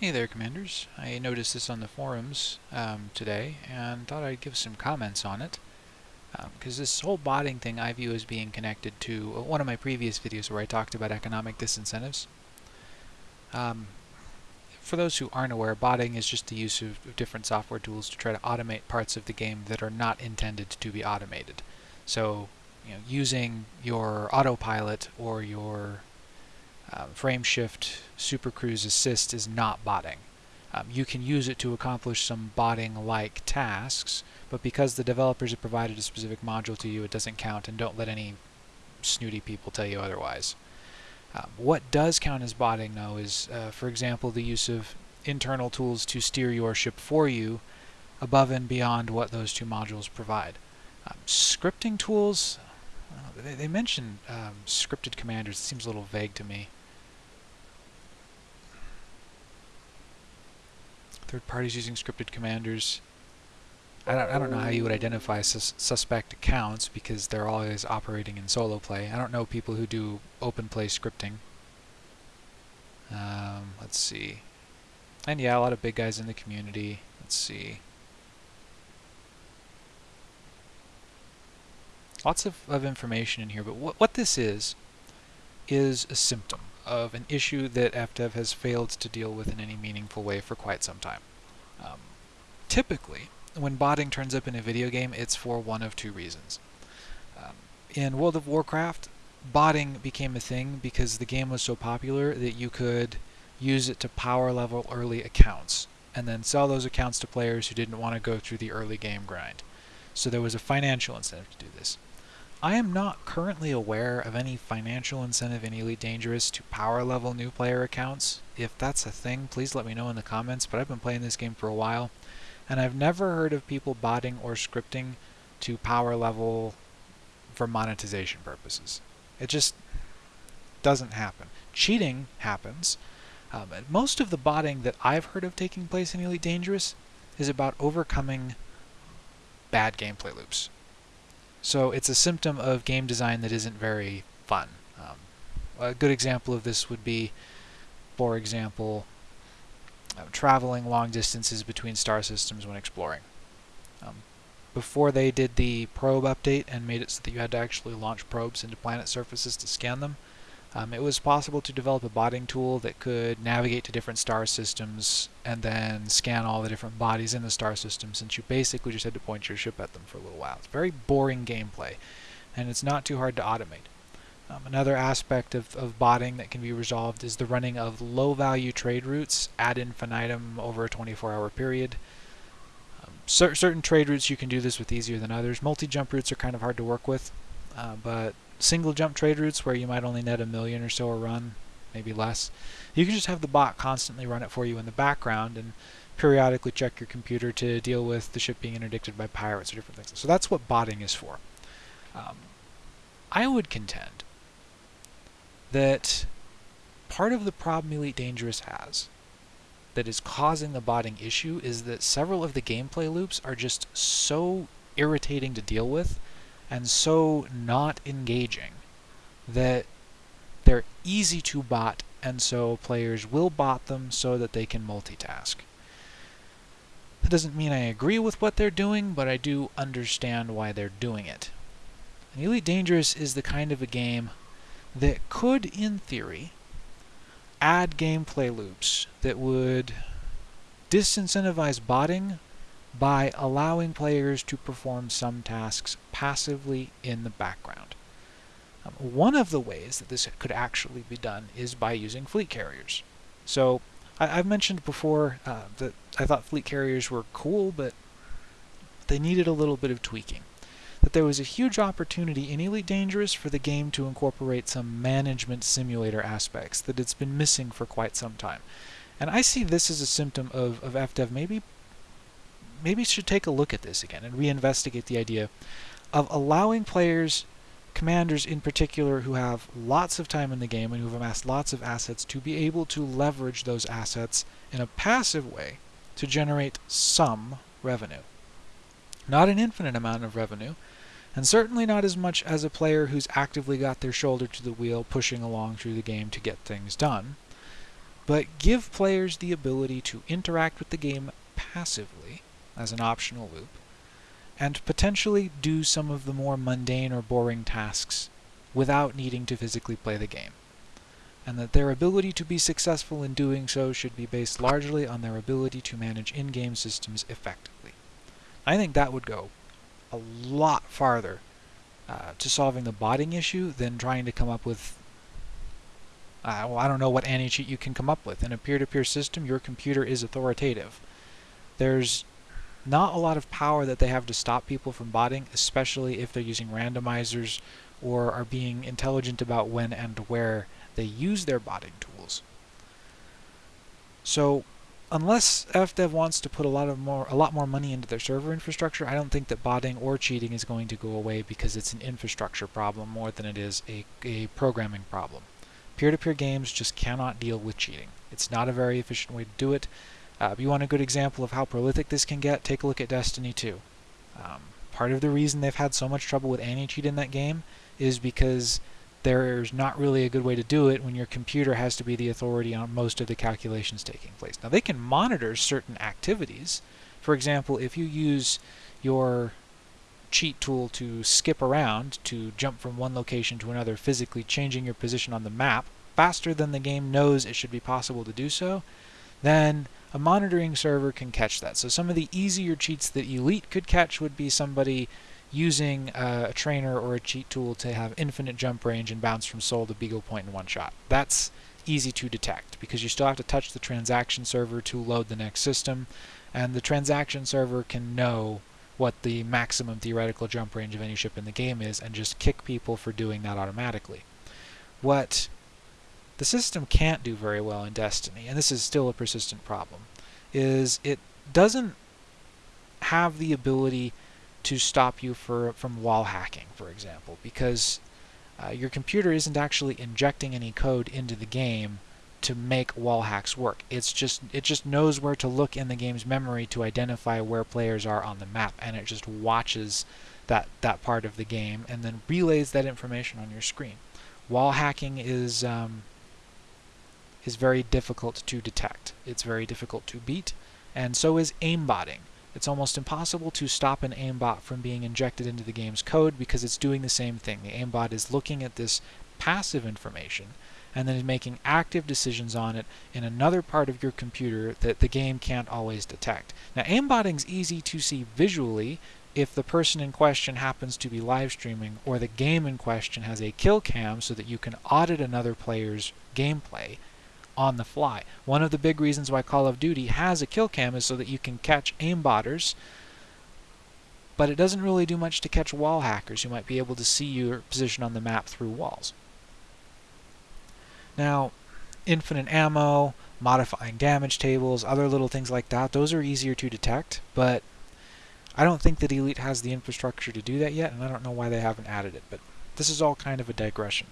Hey there, Commanders. I noticed this on the forums um, today and thought I'd give some comments on it. Because um, this whole botting thing I view as being connected to uh, one of my previous videos where I talked about economic disincentives. Um, for those who aren't aware, botting is just the use of, of different software tools to try to automate parts of the game that are not intended to be automated. So, you know, using your autopilot or your um, frame shift super cruise assist is not botting. Um, you can use it to accomplish some botting-like tasks, but because the developers have provided a specific module to you, it doesn't count, and don't let any snooty people tell you otherwise. Um, what does count as botting, though, is, uh, for example, the use of internal tools to steer your ship for you above and beyond what those two modules provide. Um, scripting tools, uh, they, they, mention um, scripted commanders. It seems a little vague to me. Third parties using scripted commanders. I don't, I don't know how you would identify sus suspect accounts because they're always operating in solo play. I don't know people who do open play scripting. Um, let's see. And yeah, a lot of big guys in the community. Let's see. Lots of, of information in here, but what, what this is, is a symptom of an issue that FDev has failed to deal with in any meaningful way for quite some time. Um, typically, when botting turns up in a video game, it's for one of two reasons. Um, in World of Warcraft, botting became a thing because the game was so popular that you could use it to power level early accounts and then sell those accounts to players who didn't want to go through the early game grind. So there was a financial incentive to do this. I am not currently aware of any financial incentive in Elite Dangerous to power level new player accounts. If that's a thing, please let me know in the comments, but I've been playing this game for a while, and I've never heard of people botting or scripting to power level for monetization purposes. It just doesn't happen. Cheating happens. Um, most of the botting that I've heard of taking place in Elite Dangerous is about overcoming bad gameplay loops. So it's a symptom of game design that isn't very fun. Um, a good example of this would be, for example, uh, traveling long distances between star systems when exploring. Um, before they did the probe update and made it so that you had to actually launch probes into planet surfaces to scan them, um, it was possible to develop a botting tool that could navigate to different star systems and then scan all the different bodies in the star system since you basically just had to point your ship at them for a little while. It's very boring gameplay and it's not too hard to automate. Um, another aspect of, of botting that can be resolved is the running of low value trade routes ad infinitum over a 24 hour period. Um, cer certain trade routes you can do this with easier than others. Multi-jump routes are kind of hard to work with, uh, but single jump trade routes where you might only net a million or so a run, maybe less, you can just have the bot constantly run it for you in the background and periodically check your computer to deal with the ship being interdicted by pirates or different things. So that's what botting is for. Um, I would contend that part of the problem Elite Dangerous has that is causing the botting issue is that several of the gameplay loops are just so irritating to deal with and so not engaging that they're easy to bot and so players will bot them so that they can multitask. That doesn't mean I agree with what they're doing, but I do understand why they're doing it. And Elite Dangerous is the kind of a game that could, in theory, add gameplay loops that would disincentivize botting by allowing players to perform some tasks passively in the background. Um, one of the ways that this could actually be done is by using fleet carriers. So I, have mentioned before uh, that I thought fleet carriers were cool, but they needed a little bit of tweaking. That there was a huge opportunity in Elite Dangerous for the game to incorporate some management simulator aspects that it's been missing for quite some time. And I see this as a symptom of, of FDev maybe maybe should take a look at this again and reinvestigate the idea of allowing players, commanders in particular, who have lots of time in the game and who've amassed lots of assets, to be able to leverage those assets in a passive way to generate some revenue. Not an infinite amount of revenue, and certainly not as much as a player who's actively got their shoulder to the wheel pushing along through the game to get things done. but give players the ability to interact with the game passively as an optional loop, and potentially do some of the more mundane or boring tasks without needing to physically play the game. And that their ability to be successful in doing so should be based largely on their ability to manage in-game systems effectively. I think that would go a lot farther uh, to solving the botting issue than trying to come up with uh, well, I don't know what anti-cheat you can come up with. In a peer-to-peer -peer system, your computer is authoritative. There's not a lot of power that they have to stop people from botting, especially if they're using randomizers or are being intelligent about when and where they use their botting tools. So unless FDev wants to put a lot of more a lot more money into their server infrastructure, I don't think that botting or cheating is going to go away because it's an infrastructure problem more than it is a, a programming problem. Peer-to-peer -peer games just cannot deal with cheating. It's not a very efficient way to do it. Uh, if you want a good example of how prolific this can get, take a look at Destiny 2. Um, part of the reason they've had so much trouble with anti-cheat in that game is because there's not really a good way to do it when your computer has to be the authority on most of the calculations taking place. Now they can monitor certain activities. For example, if you use your cheat tool to skip around, to jump from one location to another, physically changing your position on the map faster than the game knows it should be possible to do so, then a monitoring server can catch that. So some of the easier cheats that Elite could catch would be somebody using uh, a trainer or a cheat tool to have infinite jump range and bounce from Sol to Beagle Point in one shot. That's easy to detect because you still have to touch the transaction server to load the next system and the transaction server can know what the maximum theoretical jump range of any ship in the game is and just kick people for doing that automatically. What the system can't do very well in Destiny, and this is still a persistent problem, is it doesn't have the ability to stop you for, from wall hacking, for example, because uh, your computer isn't actually injecting any code into the game to make wall hacks work. It's just it just knows where to look in the game's memory to identify where players are on the map, and it just watches that that part of the game and then relays that information on your screen. Wall hacking is um, is very difficult to detect. It's very difficult to beat, and so is aimbotting. It's almost impossible to stop an aimbot from being injected into the game's code because it's doing the same thing. The aimbot is looking at this passive information and then making active decisions on it in another part of your computer that the game can't always detect. Now aimbotting is easy to see visually if the person in question happens to be live streaming or the game in question has a kill cam so that you can audit another player's gameplay on the fly. One of the big reasons why Call of Duty has a kill cam is so that you can catch aimbotters, but it doesn't really do much to catch wall hackers who might be able to see your position on the map through walls. Now, infinite ammo, modifying damage tables, other little things like that, those are easier to detect, but I don't think that Elite has the infrastructure to do that yet, and I don't know why they haven't added it, but this is all kind of a digression.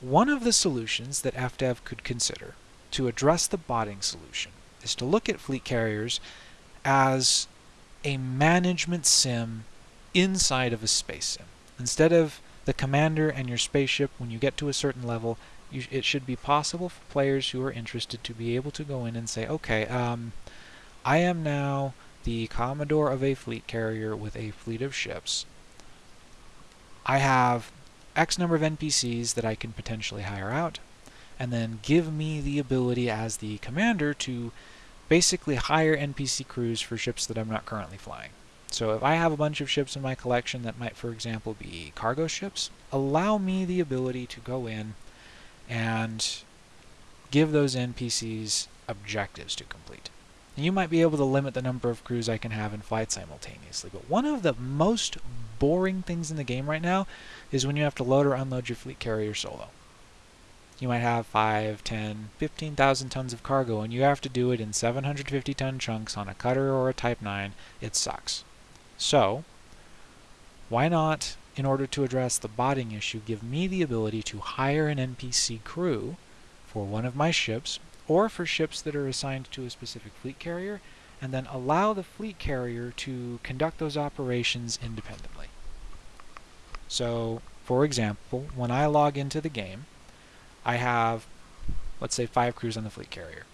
One of the solutions that FDev could consider to address the botting solution is to look at fleet carriers as a management sim inside of a space sim. Instead of the commander and your spaceship, when you get to a certain level, you, it should be possible for players who are interested to be able to go in and say, okay, um, I am now the commodore of a fleet carrier with a fleet of ships. I have X number of NPCs that I can potentially hire out, and then give me the ability as the commander to basically hire NPC crews for ships that I'm not currently flying. So if I have a bunch of ships in my collection that might, for example, be cargo ships, allow me the ability to go in and give those NPCs objectives to complete. You might be able to limit the number of crews I can have in flight simultaneously, but one of the most boring things in the game right now is when you have to load or unload your fleet carrier solo. You might have 5, 10, 15,000 tons of cargo and you have to do it in 750 ton chunks on a cutter or a Type 9. It sucks. So, why not, in order to address the botting issue, give me the ability to hire an NPC crew for one of my ships or for ships that are assigned to a specific fleet carrier and then allow the fleet carrier to conduct those operations independently. So, for example, when I log into the game, I have let's say five crews on the fleet carrier.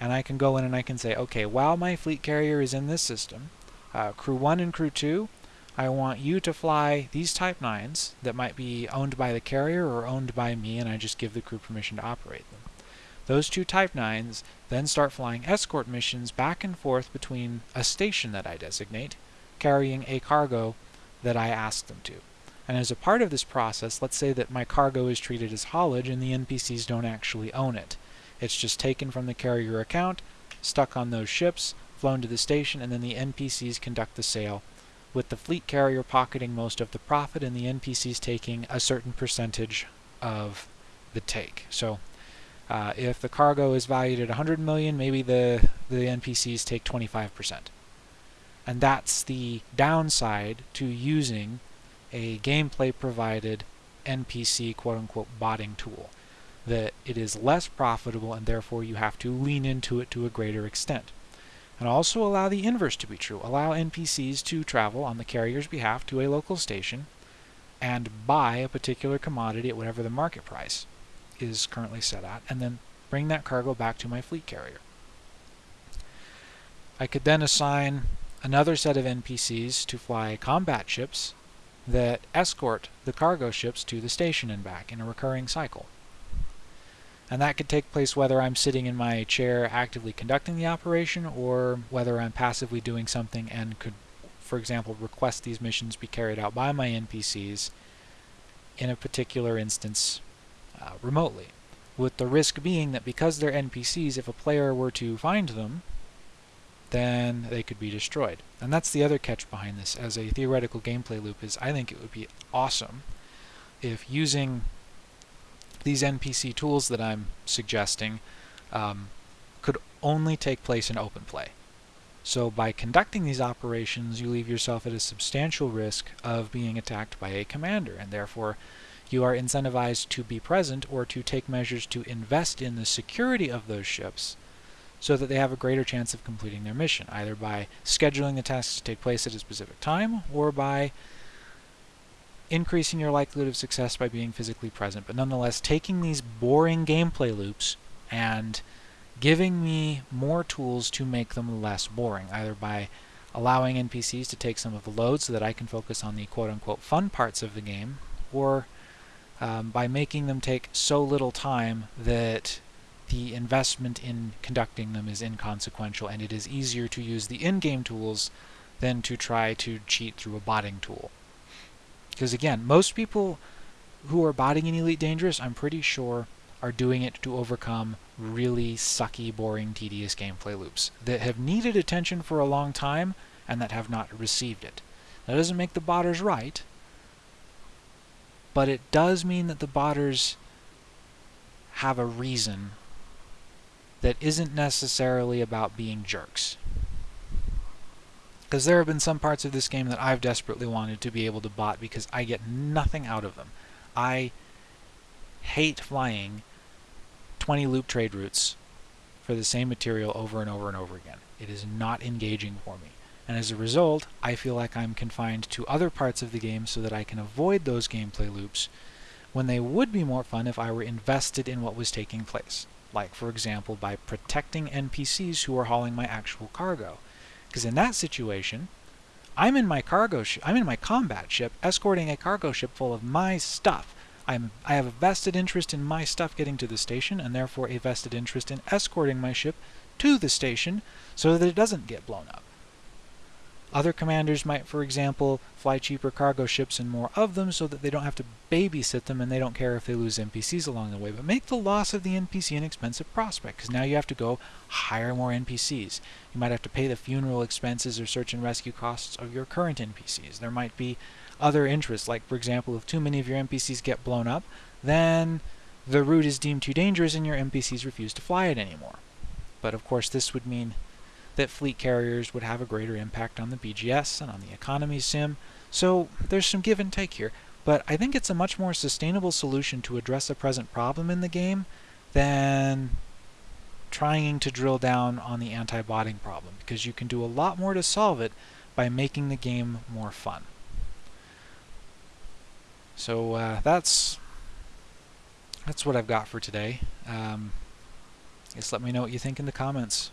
And I can go in and I can say, okay, while my fleet carrier is in this system, uh, crew 1 and crew 2, I want you to fly these Type 9s that might be owned by the carrier or owned by me, and I just give the crew permission to operate them. Those two Type 9s then start flying escort missions back and forth between a station that I designate, carrying a cargo that I ask them to. And as a part of this process, let's say that my cargo is treated as haulage and the NPCs don't actually own it. It's just taken from the carrier account, stuck on those ships, flown to the station, and then the NPCs conduct the sale, with the fleet carrier pocketing most of the profit and the NPCs taking a certain percentage of the take. So uh, if the cargo is valued at 100 million, maybe the, the NPCs take 25%. And that's the downside to using a gameplay provided NPC quote unquote botting tool. That it is less profitable and therefore you have to lean into it to a greater extent. And also allow the inverse to be true. Allow NPCs to travel on the carrier's behalf to a local station and buy a particular commodity at whatever the market price is currently set at, and then bring that cargo back to my fleet carrier. I could then assign another set of NPCs to fly combat ships that escort the cargo ships to the station and back in a recurring cycle. And that could take place whether I'm sitting in my chair actively conducting the operation or whether I'm passively doing something and could, for example, request these missions be carried out by my NPCs in a particular instance uh, remotely. With the risk being that because they're NPCs, if a player were to find them, then they could be destroyed. And that's the other catch behind this as a theoretical gameplay loop is I think it would be awesome if using these NPC tools that I'm suggesting um, could only take place in open play. So by conducting these operations, you leave yourself at a substantial risk of being attacked by a commander, and therefore you are incentivized to be present or to take measures to invest in the security of those ships so that they have a greater chance of completing their mission, either by scheduling the tasks to take place at a specific time or by increasing your likelihood of success by being physically present. But nonetheless, taking these boring gameplay loops and giving me more tools to make them less boring, either by allowing NPCs to take some of the load so that I can focus on the quote-unquote fun parts of the game, or um, by making them take so little time that the investment in conducting them is inconsequential and it is easier to use the in-game tools than to try to cheat through a botting tool. Because again, most people who are botting in Elite Dangerous, I'm pretty sure, are doing it to overcome really sucky, boring, tedious gameplay loops that have needed attention for a long time and that have not received it. That doesn't make the botters right, but it does mean that the botters have a reason that isn't necessarily about being jerks. Because there have been some parts of this game that I've desperately wanted to be able to bot because I get nothing out of them. I hate flying 20 loop trade routes for the same material over and over and over again. It is not engaging for me. And as a result, I feel like I'm confined to other parts of the game so that I can avoid those gameplay loops when they would be more fun if I were invested in what was taking place like for example by protecting NPCs who are hauling my actual cargo. Because in that situation, I'm in my cargo I'm in my combat ship escorting a cargo ship full of my stuff. I'm I have a vested interest in my stuff getting to the station and therefore a vested interest in escorting my ship to the station so that it doesn't get blown up. Other commanders might, for example, fly cheaper cargo ships and more of them so that they don't have to babysit them and they don't care if they lose NPCs along the way. But make the loss of the NPC an expensive prospect because now you have to go hire more NPCs. You might have to pay the funeral expenses or search and rescue costs of your current NPCs. There might be other interests, like for example, if too many of your NPCs get blown up, then the route is deemed too dangerous and your NPCs refuse to fly it anymore. But of course this would mean that fleet carriers would have a greater impact on the BGS and on the economy sim. So there's some give and take here, but I think it's a much more sustainable solution to address a present problem in the game than trying to drill down on the anti-botting problem because you can do a lot more to solve it by making the game more fun. So uh, that's that's what I've got for today. Um, Just let me know what you think in the comments.